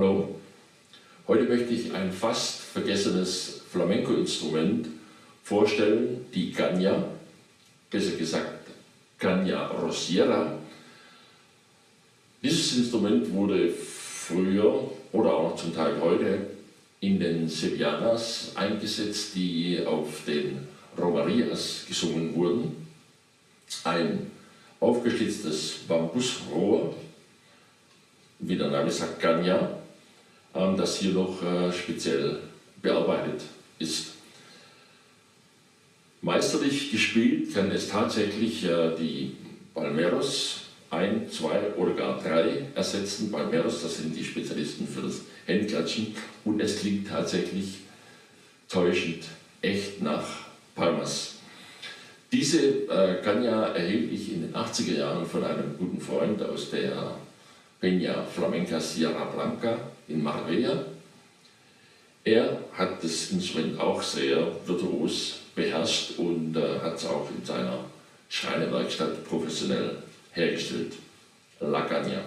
Hallo, heute möchte ich ein fast vergessenes Flamenco-Instrument vorstellen, die Caña, besser gesagt Caña Rosiera. Dieses Instrument wurde früher oder auch zum Teil heute in den Sevillanas eingesetzt, die auf den Romarias gesungen wurden. Ein aufgeschlitztes Bambusrohr, wie der Name sagt, ähm, das hier noch äh, speziell bearbeitet ist. Meisterlich gespielt kann es tatsächlich äh, die Palmeros ein, zwei oder gar drei ersetzen. Palmeros, das sind die Spezialisten für das Händklatschen und es klingt tatsächlich täuschend echt nach Palmas. Diese äh, Ganya erhielt ich in den 80er Jahren von einem guten Freund aus der Peña Flamenca Sierra Blanca in Marbella. Er hat das Instrument auch sehr virtuos beherrscht und äh, hat es auch in seiner Schreinerwerkstatt professionell hergestellt. La Caña.